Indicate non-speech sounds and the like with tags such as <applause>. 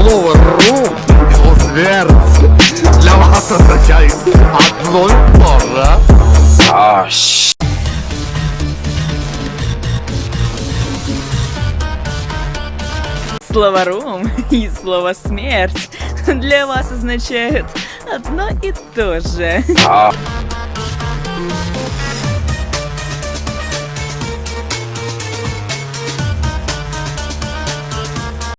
слово «ру» его слово смерть для вас означает одно и то же. Слово «рум» <laughs> и слово «смерть» <laughs> для вас означают одно и то же. А.